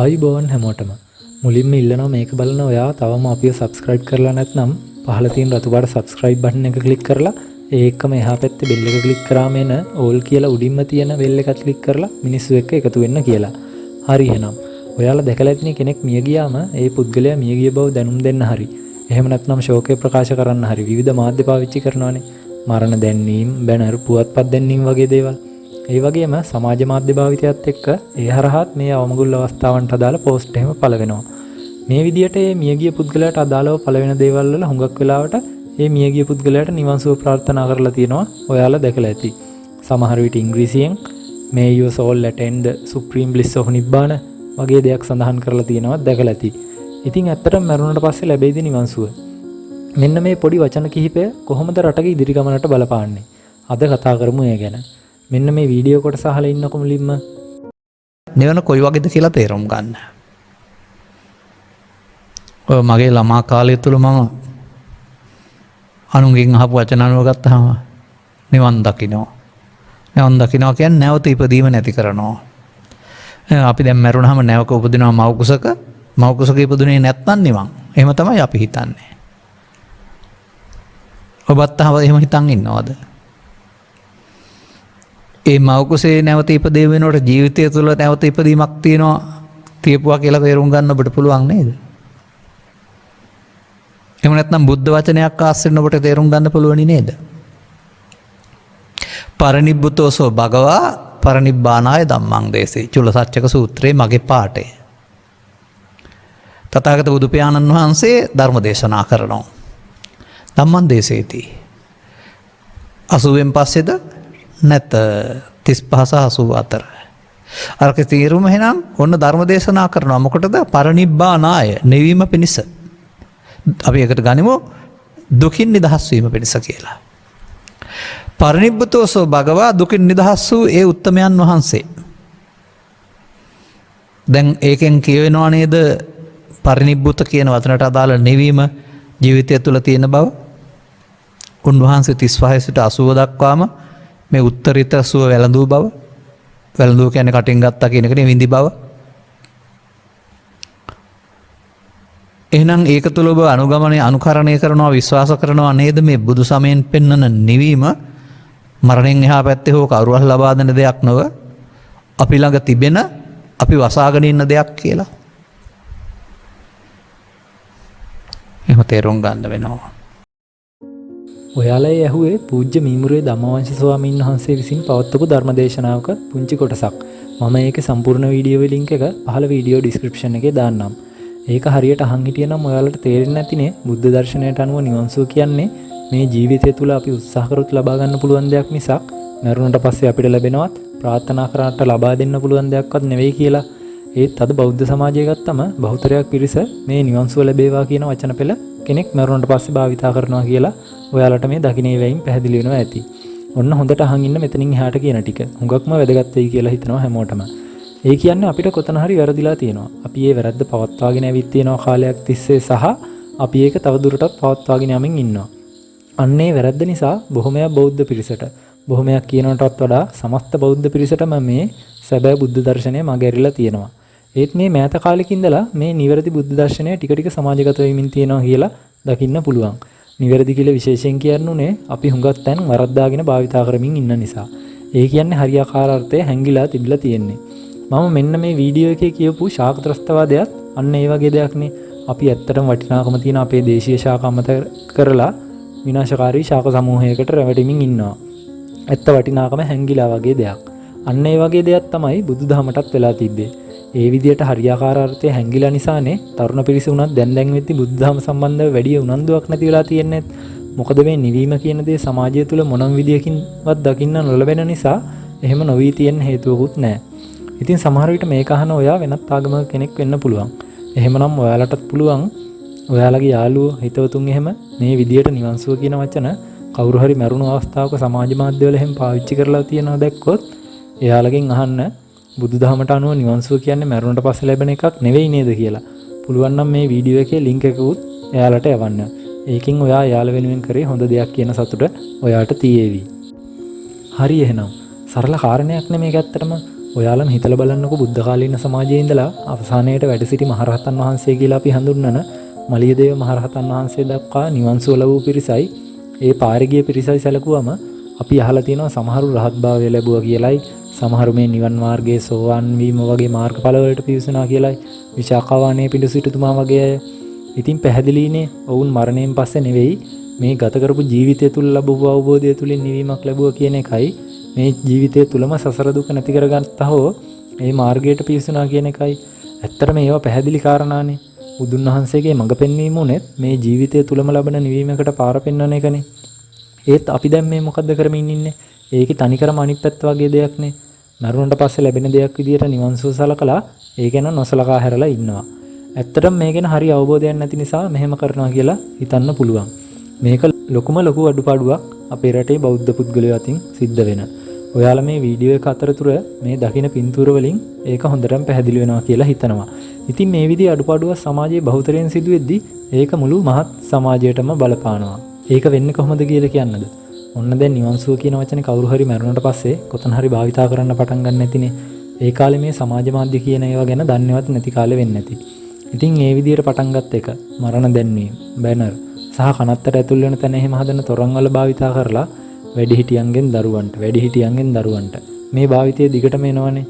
ආයුබෝවන් හැමෝටම මුලින්ම ඉල්ලනවා මේක බලන ඔයා තවම අපිව සබස්ක්‍රයිබ් කරලා නැත්නම් පහළ තියෙන රතු පාට සබස්ක්‍රයිබ් බටන් එක ක්ලික් කරලා ඒ එක්කම එහා පැත්තේ බෙල් එක ක්ලික් කරාම එන ඕල් කියලා උඩින්ම තියෙන බෙල් එකත් ක්ලික් කරලා මිනිස්සු එක්ක එකතු වෙන්න කියලා. හරි එහෙනම් ඔයාලා දැකලා ඇතිනේ කෙනෙක් මිය ගියාම ඒ පුද්ගලයා මිය ගිය බව දැනුම් දෙන්න හරි. එහෙම නැත්නම් ශෝකය ප්‍රකාශ කරන්න හරි විවිධ මාධ්‍ය පාවිච්චි කරනවානේ. මරණ දැන්වීම්, බැනර්, පුවත්පත් දැන්වීම් වගේ දේවල්. ඒ වගේම සමාජ මාධ්‍ය භාවිතයත් එක්ක ඒ හරහාත් මේ අවමගුල් අවස්ථාවන්ට අදාළ පෝස්ට් එහෙම පළ වෙනවා. මේ විදිහට මේ මියගිය පුද්ගලයාට අදාළව පළ වෙන දේවල් වල හුඟක් වෙලාවට මේ මියගිය පුද්ගලයාට නිවන් සුව ප්‍රාර්ථනා කරලා තියෙනවා. ඔයාලා දැකලා ඇති. සමහර විට ඉංග්‍රීසියෙන් may your soul attain the supreme bliss of nibbana වගේ දෙයක් සඳහන් කරලා තියෙනවා දැකලා ඇති. ඉතින් ඇත්තටම මරුණට පස්සේ ලැබෙයිද නිවන් සුව? මෙන්න මේ පොඩි වචන කිහිපය කොහොමද රටක ඉදිරි ගමනට බලපාන්නේ? අද කතා කරමු ඒ ගැන. මෙන්න මේ වීඩියෝ කොටස අහලා ඉන්නකො මුලින්ම නිවන කොයි වගේද කියලා තේරුම් ගන්න. ඔය මගේ ළමා කාලය තුළ මම අනුගෙන් අහපු වචනනුව ගත්තහම නිවන් දකිනෝ. නැවන් දකිනවා කියන් නැවත ඉපදීම නැති කරනවා. අපි දැම් මැරුණහම නැවක උපදිනවා මවකුසක මවකුසක ඉපදුනේ නැත්තන් නිවන් එම තමයි අපි හිතන්නේ. ඔබත් අහව එහෙම හිතන් ඉන්නවාද. ඒ මවකුසේ නැවත ඉපදේ වෙනට ජීවිතය තුළ නැවත ඉපදීමක් තියෙනවා තියපුවා කියලා තේරුම් ගන්න ඔබට පුළුවන් නේද. එම නැත්නම් බුද්ධ වචනයක් ආස්සෙන් ඔබට තේරුම් ගන්න පුළුවනි නේද. පරනිබ්බුතෝසෝ භගවා පරනිබ්බානාය දම්මං දේසේ චුල සච්චක සූත්‍රයේ මගේ පාටය. තතාගත බුදුපයාණන් වහන්සේ ධර්ම දේශනා කරනවා. දම්මන් දේශේතිී. අසුවෙන් පස්සෙද නැත තිස් පහස හසූ අතර. අරක තීරුම හෙනම් ඔන්න ධර්ම දේශනා කරනවා මොකටද පරනිබ්බානාය නෙවීම පිණිස. අපි එකට ගනිමු දුකින් නිදහස්වීම පිණිස කියලා. පරනිබ්බතෝසෝ භගවා දුකින් නිදහස් වූ ඒ උත්තමයන් වහන්සේ. දැන් ඒකෙන් කියවෙනවා නේද පරිනිබ්බුත කියන වතනට අදාළ නෙවීම ජීවිතය තුළ තියෙන බව උන්වහන්සේ තිස්වාහසිට අසුව දක්වාම මේ උත්තරිත සුව වැළඳූ බව වැළඳූ කැන කටින් ගත්තා කියනකන විඳි බව. එහනම් ඒක තුළ ඔබ අනුගමනය අනුකරණය කරනවා විශ්වාස කරනවා නේද? මේ බුදු සමයෙන් පෙන්නන නිවීම මරණෙන් එහා පැත්තෙ හෝ කවරුවල් ලබාදන දෙයක් නොව අපි ළඟ තිබෙන අපි වසාගෙන ඉන්න දෙයක් කියලා. එම තේරුම් ගන්න වෙනවා. ඔයාලා ඇහුවේ පූජ්‍ය මීමුරේ දමවංශ ස්වාමීන් වහන්සේ විසින් පවත්වපු ධර්මදේශනාවක පුංචි කොටසක් මම ඒක සම්පූර්ණ වීඩියෝ ලින්ක් එක පහළ වීඩියෝ ඩිස්ක්‍රිප්ෂන් එකේ දාන්නම්. ඒක හරියට අහන් හිටියනම් ඔයාලට තේරෙන්නේ නැතිනේ බුද්ධ දර්ශනයට අනුව නිවන් සුව කියන්නේ මේ ජීවිතය තුළ අපි උත්සාහ කරොත් ලබා ගන්න පුළුවන් දෙයක් මිසක් මරුණට පස්සේ අපිට ලැබෙනවත් ප්‍රාර්ථනා කරාට ලබා දෙන්න පුළුවන් දෙයක්වත් නෙවෙයි කියලා. ඒත් අද බෞද්ධ සමාජය ගත්තම බහුතරයක් පිරිස මේ නිවන් සුව ලැබේවා කියන වචන පෙළ කෙනෙක් මරුණට පස්සේ භාවිතා කරනවා කියලා ඔයාලට මේ දකිනේ වැයින් පැහැදිලි වෙනවා ඇති. ඔන්න හොඳට අහන් ඉන්න මෙතනින් එහාට කියන ටික. හුඟක්ම වැදගත් වෙයි කියලා හිතනවා හැමෝටම. ඒ කියන්නේ අපිට කොතන හරි වැරදිලා තියෙනවා. අපි ඒ වැරද්ද පවත්වාගෙන ඇවිත් තියෙනවා කාලයක් තිස්සේ සහ අපි ඒක තවදුරටත් පවත්වාගෙන යමින් ඉන්නවා. අන්නේ වැරද්ද නිසා බොහොමයක් බෞද්ධ පිරිසට බොහොමයක් කියනටත් වඩා සමස්ත බෞද්ධ පිරිසටම මේ සැබෑ බුද්ධ දර්ශනය මගැරිලා තියෙනවා. ඒත් මේ මෑත කාලෙකින්දලා මේ නිවැරදි බුද්ධ දර්ශනය ටික ටික සමාජගත වෙමින් තියෙනවා කියලා දකින්න පුළුවන්. නිවැරදි කියලා විශේෂයෙන් කියන්නුනේ අපි හුඟක් තැන් වරද්දාගෙන භාවිතා කරමින් ඉන්න නිසා. ඒ කියන්නේ හරියාකාර අර්ථය හැංගිලා තිබිලා තියෙන්නේ. මම මෙන්න මේ වීඩියෝ එකේ කියපු ශාකත්‍රස්තවාදයත් අන්න ඒ වගේ දෙයක්නේ. අපි ඇත්තටම වටිනාකම තියෙන අපේ දේශීය ශාක අමතක කරලා විනාශකාරී ශාක සමූහයකට රැවටෙමින් ඉන්නවා. ඇත්ත වටිනාකම හැංගිලා වගේ දෙයක්. අන්න ඒ වගේ දෙයක් තමයි බුදුදහමටත් වෙලා තිබ්බේ. ඒ විදිහට හරියාකාර අර්ථය හැංගිලා නිසානේ තරුණ පිරිස උනත් දැන් දැන් වෙද්දි බුදුදහම සම්බන්ධව වැඩි උනන්දුවක් නැති වෙලා තියෙන්නේ. මොකද මේ නිවීම කියන දේ සමාජය තුළ මොනම් විදියකින්වත් දකින්න නොලබෙන නිසා එහෙම නොවී තියෙන හේතුවකුත් නැහැ. ඉතින් සමහර විට මේක අහන ඔයා වෙනත් ආගමක කෙනෙක් වෙන්න පුළුවන්. එහෙමනම් ඔයාලටත් පුළුවන් ඔයාලගේ යාළුවෝ හිතවතුන් එහෙම මේ විදියට නිවන් සුව කියන වචන කවුරු හරි මරුණු අවස්ථාවක සමාජ මාධ්‍යවල එහෙම පාවිච්චි කරලා තියෙනවා දැක්කොත් එයාලගෙන් අහන්න බුදුදහමට අනුව නිවන් සුව කියන්නේ මරුණට පස්සේ ලැබෙන එකක් නෙවෙයි නේද කියලා. පුළුවන් නම් මේ වීඩියෝ එකේ ලින්ක් එකකුත් එයාලට යවන්න. ඒකින් ඔයා යාළ වෙනුවෙන් කරේ හොඳ දෙයක් කියන සතුට ඔයාට තියේවි. හරි එහෙනම් සරල කාරණයක් නෙමේ ඇත්තටම ඔයාලම හිතල බලන්නක බුද්ධකාලීන සමාජයේ ඉඳලා අවසානයට වැඩ සිටි මහරහතන් වහන්සේ කියලා අපි හඳුන්වන මලියදේව මහරහතන් වහන්සේ දක්වා නිවන් සුව ලැබූ පිරිසයි ඒ පාරගිය පිරිසයි සැලකුවම අපි අහලා තියෙනවා සමහරු රහත් භාවය ලැබුවා කියලයි සමහරු මේ නිවන් මාර්ගයේ සෝවාන් වීම වගේ මාර්ගඵලවලට පිවිසුනා කියලයි විශාකාවානයේ පිඬු සිටුතුමා වගේ අය. ඉතින් පැහැදිලිනේ ඔවුන් මරණයෙන් පස්සේ නෙවෙයි මේ ගත කරපු ජීවිතය තුල ලැබුව අවබෝධය තුලින් නිවීමක් ලැබුවා කියන එකයි මේ ජීවිතය තුලම සසර දුක නැති කරගත්තා හෝ මේ මාර්ගයට පිවිසුනා කියන එකයි. ඇත්තටම ඒවා පැහැදිලි කාරණානේ. බුදුන් වහන්සේගේ මඟ පෙන්වීම උනේත් මේ ජීවිතය තුලම ලබන නිවීමකට පාර පෙන්වන එකනේ. ඒත් අපි දැන් මේ මොකද්ද කරමින් ඉන්නේ? ඒකේ තනිකරම අනිත් පැත්ත වගේ දෙයක්නේ. මරුණට පස්සේ ලැබෙන දෙයක් විදියට නිවන් සුව සලකලා ඒ ගැන නොසලකා හැරලා ඉන්නවා. ඇත්තටම මේ ගැන හරි අවබෝධයක් නැති නිසා මෙහෙම කරනවා කියලා හිතන්න පුළුවන්. මේක ලොකුම ලොකු අඩුපාඩුවක් අපේ රටේ බෞද්ධ පුද්ගලයෝ අතින් සිද්ධ වෙන. ඔයාලා මේ වීඩියෝ එක අතරතුර මේ දකින පින්තූර වලින් ඒක හොඳටම පැහැදිලි වෙනවා කියලා හිතනවා. ඉතින් මේ විදිහේ අඩුපාඩුවක් සමාජයේ බහුතරයෙන් සිදුවෙද්දි ඒක මුළු මහත් සමාජයටම බලපානවා. ඒක වෙන්නේ කොහොමද කියලා කියන්නද? ඔන්න දැන් නිවන් සුව කියන වචනේ කවුරු හරි මරුණට පස්සේ කොතන හරි භාවිතා කරන්න පටන් ගන්න නැතිනේ. ඒ කාලේ මේ සමාජ මාධ්‍ය කියන ඒවා ගැන දන්නේවත් නැති කාලේ වෙන්නේ නැති. ඉතින් ඒ විදිහට පටන් ගත්ත එක මරණ දැන්වීම, බැනර් සහ කනත්තට ඇතුල් වෙන තැන එහෙම හදන තොරන් වල භාවිතා කරලා වැඩිහිටියන්ගෙන් දරුවන්ට, වැඩිහිටියන්ගෙන් දරුවන්ට මේ භාවිතය දිගටම එනවනේ.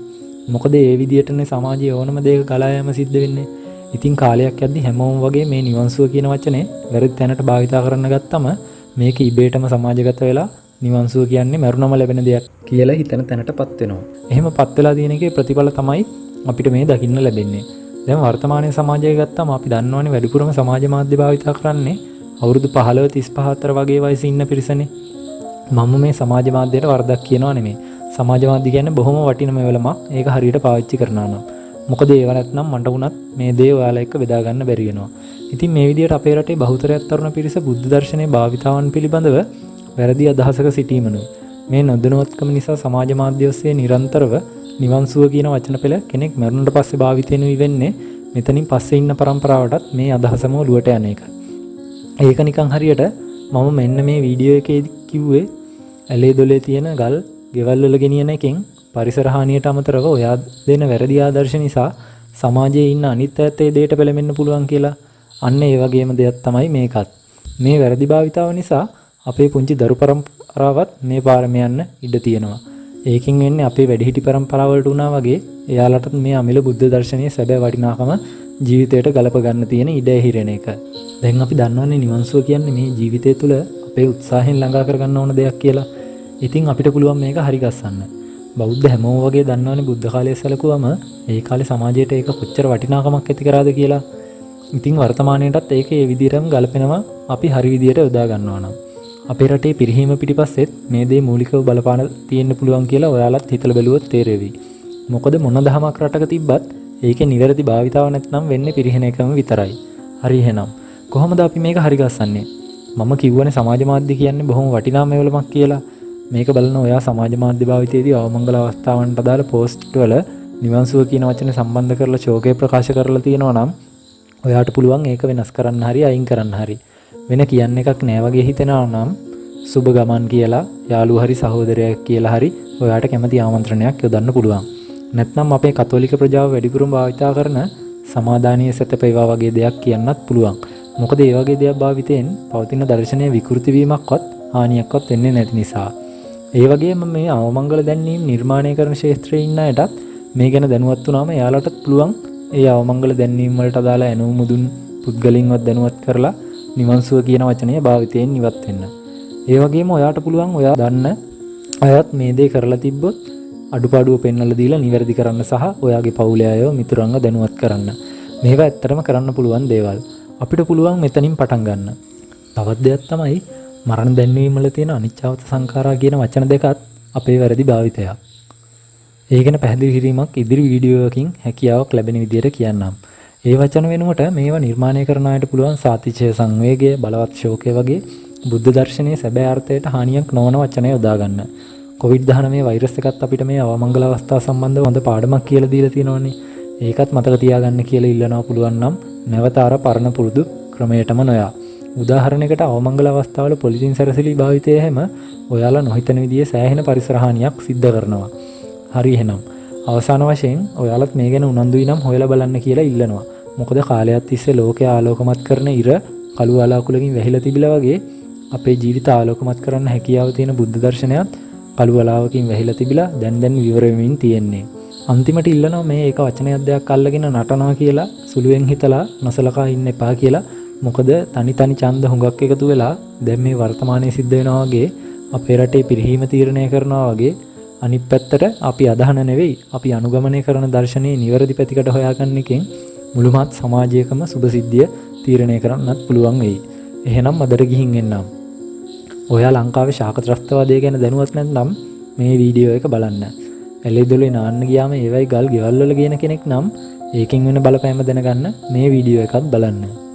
මොකද ඒ විදිහටනේ සමාජයේ ඕනම දෙයක ගලා යාම සිද්ධ වෙන්නේ. ඉතින් කාලයක් යද්දි හැමෝම වගේ මේ නිවන් සුව කියන වචනේ වැරදි තැනට භාවිතා කරන්න ගත්තම මේක ඉබේටම සමාජගත වෙලා නිවන් සුව කියන්නේ මරුණම ලැබෙන දෙයක් කියලා හිතන තැනටපත් වෙනවා. එහෙම පත් වෙලා තියෙන එකේ ප්‍රතිඵල තමයි අපිට මේ දකින්න ලැබෙන්නේ. දැන් වර්තමානයේ සමාජය ගත්තාම අපි දන්නවනේ වැඩිපුරම සමාජ මාධ්‍ය භාවිතා කරන්නේ අවුරුදු 15 35 අතර වගේ වයසේ ඉන්න පිරිසනේ. මම මේ සමාජ මාධ්‍යයට වරදක් කියනවා නෙමෙයි. සමාජ මාධ්‍ය කියන්නේ බොහොම වටින මෙවලමක්. ඒක හරියට පාවිච්චි කරනවා නම්. මොකද ඒව නැත්නම් මට වුණත් මේ දේ ඔයාලා එක්ක බෙදා ගන්න බැරි වෙනවා. ඉතින් මේ විදිහට අපේ රටේ බහුතරයක් තරුණ පිරිස බුද්ධ දර්ශනයේ භාවිතාවන් පිළිබඳව වැරදි අදහසක සිටීමනුයි. මේ නොදැනුවත්කම නිසා සමාජ මාධ්‍ය ඔස්සේ නිරන්තරව නිවන් සුව කියන වචන පෙළ කෙනෙක් මරුණට පස්සේ භාවිතයෙනුයි වෙන්නේ මෙතනින් පස්සේ ඉන්න પરම්පරාවටත් මේ අදහසම ඔලුවට යන එක. ඒක නිකන් හරියට මම මෙන්න මේ වීඩියෝ එකේදී කිව්වේ ඇලේ දොලේ තියෙන ගල් ගෙවල් වල ගෙනියන එකෙන් පරිසර හානියට අමතරව ඔයා දෙන වැරදි ආදර්ශ නිසා සමාජයේ ඉන්න අනිත් අයත් ඒ දෙයට පෙළඹෙන්න පුළුවන් කියලා. අන්න ඒ වගේම දෙයක් තමයි මේකත්. මේ වැරදි භාවිතාව නිසා අපේ පුංචි දරු પરම්පරාවත් මේ පාරම යන්න ඉඩ තියෙනවා. ඒකින් වෙන්නේ අපේ වැඩිහිටි પરම්පරාව වලට වුණා වගේ එයාලටත් මේ අමිල බුද්ධ දර්ශනයේ සැබෑ වටිනාකම ජීවිතයට ගලප ගන්න තියෙන ඉඩ හිරෙන එක. දැන් අපි දන්නවන්නේ නිවන්සුව කියන්නේ මේ ජීවිතය තුළ අපේ උත්සාහයෙන් ළඟා කරගන්න ඕන දෙයක් කියලා. ඉතින් අපිට පුළුවන් මේක හරිගස්සන්න. බෞද්ධ හැමෝම වගේ දන්නවනේ බුද්ධ කාලයේ සැලකුවම ඒ කාලේ සමාජයට ඒක කොච්චර වටිනාකමක් ඇති කරාද කියලා. ඉතින් වර්තමානයේටත් ඒක ඒ විදිහටම ගලපෙනවා අපි හරි විදිහට යොදා ගන්නවා නම්. අපේ රටේ පිරිහීම පිටිපස්සෙත් මේ දේ මූලිකව බලපාන තියෙන්න පුළුවන් කියලා ඔයාලත් හිතලා බැලුවොත් තේරෙවි. මොකද මොන දහමක් රටක තිබ්බත් ඒකේ නිවැරදි භාවිතාව නැත්නම් වෙන්නේ පිරිහෙන එකම විතරයි. හරි එහෙනම් කොහොමද අපි මේක හරි ගස්සන්නේ? මම කිව්වනේ සමාජ මාධ්‍ය කියන්නේ බොහොම වටිනා මේවලමක් කියලා. මේක බලන ඔයා සමාජ මාධ්‍ය භාවිතයේදී අවමංගල අවස්ථාවන්ට අදාළ පෝස්ට් වල නිවන් සුව කියන වචනේ සම්බන්ධ කරලා ශෝකය ප්‍රකාශ කරලා තියෙනවා නම් ඔයාට පුළුවන් ඒක වෙනස් කරන්න හරි අයින් කරන්න හරි වෙන කියන්න එකක් නෑ වගේ හිතෙනවා නම් සුබ ගමන් කියලා යාළුවා හරි සහෝදරයෙක් කියලා හරි ඔයාට කැමති ආමන්ත්‍රණයක් යොදන්න පුළුවන්. නැත්නම් අපේ කතෝලික ප්‍රජාව වැඩිපුරම භාවිතා කරන සමාදානීය සැතපේවා වගේ දෙයක් කියන්නත් පුළුවන්. මොකද ඒ වගේ දෙයක් භාවිතයෙන් පවතින දර්ශනය විකෘති වීමක්වත් හානියක්වත් වෙන්නේ නැති නිසා. ඒ වගේම මේ අවමංගල දැන්වීම නිර්මාණය කරන ක්ෂේත්‍රයේ ඉන්න අයටත් මේ ගැන දැනුවත් වුණාම එයාලටත් පුළුවන් ඒ අවමංගල දැන්වීම වලට අදාළ ඇනවුම් මුදුන් පුද්ගලින්වත් දැනුවත් කරලා නිවන් සුව කියන වචනය භාවිතයෙන් ඉවත් වෙන්න. ඒ වගේම ඔයාට පුළුවන් ඔයා දන්න අයත් මේ දේ කරලා තිබ්බොත් අඩුපාඩුව පෙන්වලා දීලා නිවැරදි කරන්න සහ ඔයාගේ පවුලේ අයව මිතුරන්ව දැනුවත් කරන්න. මේවා ඇත්තටම කරන්න පුළුවන් දේවල්. අපිට පුළුවන් මෙතනින් පටන් ගන්න. තවත් දෙයක් තමයි මරණ දැන්වීම වල තියෙන අනිච්චවත සංඛාරා කියන වචන දෙකත් අපේ වැරදි භාවිතයක්. ඒ ගැන පැහැදිලි කිරීමක් ඉදිරි වීඩියෝවකින් හැකියාවක් ලැබෙන විදිහට කියන්නම්. ඒ වචන වෙනුවට මේවා නිර්මාණය කරන අයට පුළුවන් සාතිචය සංවේගය බලවත් ශෝකය වගේ බුද්ධ දර්ශනයේ සැබෑ අර්ථයට හානියක් නොවන වචන යොදා ගන්න. කොවිඩ්-19 වෛරස් එකත් අපිට මේ අවමංගල අවස්ථා සම්බන්ධව හොඳ පාඩමක් කියලා දීලා තියෙනවනේ. ඒකත් මතක තියාගන්න කියලා ඉල්ලනවා පුළුවන් නම් නැවත අර පරණ පුරුදු ක්‍රමයටම නොයා. උදාහරණයකට අවමංගල අවස්ථාවල පොලිතින් සැරසිලි භාවිතය හැම ඔයාලා නොහිතන විදිහේ සෑහෙන පරිසර හානියක් සිද්ධ කරනවා. හරි එහෙනම් අවසාන වශයෙන් ඔයාලත් මේ ගැන උනන්දුයි නම් හොයලා බලන්න කියලා ඉල්ලනවා. මොකද කාලයක් තිස්සේ ලෝකය ආලෝකමත් කරන ඉර කළු වලාකුලකින් වැහිලා තිබිලා වගේ අපේ ජීවිත ආලෝකමත් කරන්න හැකියාව තියෙන බුද්ධ දර්ශනයත් කළු වලාවකින් වැහිලා තිබිලා දැන් දැන් විවර වෙමින් තියෙන්නේ. අන්තිමට ඉල්ලනවා මේ ඒක වචනයක් දෙයක් අල්ලගෙන නටනවා කියලා සුළුවෙන් හිතලා නොසලකා ඉන්න එපා කියලා. මොකද තනි තනි ඡන්ද හුඟක් එකතු වෙලා දැන් මේ වර්තමානයේ සිද්ධ වෙනවා වගේ අපේ රටේ පිරිහීම තීරණය කරනවා වගේ අනිත් පැත්තට අපි අදහන නෙවෙයි අපි අනුගමනය කරන දර්ශනයේ නිවැරදි පැතිකට හොයාගන්න එකෙන් මුළුමත් සමාජයකම සුභසිද්ධිය තීරණය කරන්නත් පුළුවන් වෙයි. එහෙනම් අදට ගිහින් එන්නම්. ඔයා ලංකාවේ ශාකත්‍රස්තවාදය ගැන දැනුවත් නැත්නම් මේ වීඩියෝ එක බලන්න. ඇලෙදොලේ නාන්න ගියාම ඒවයි ගල් ගෙවල් වල ගේන කෙනෙක් නම් ඒකෙන් වෙන බලපෑම දැනගන්න මේ වීඩියෝ එකත් බලන්න.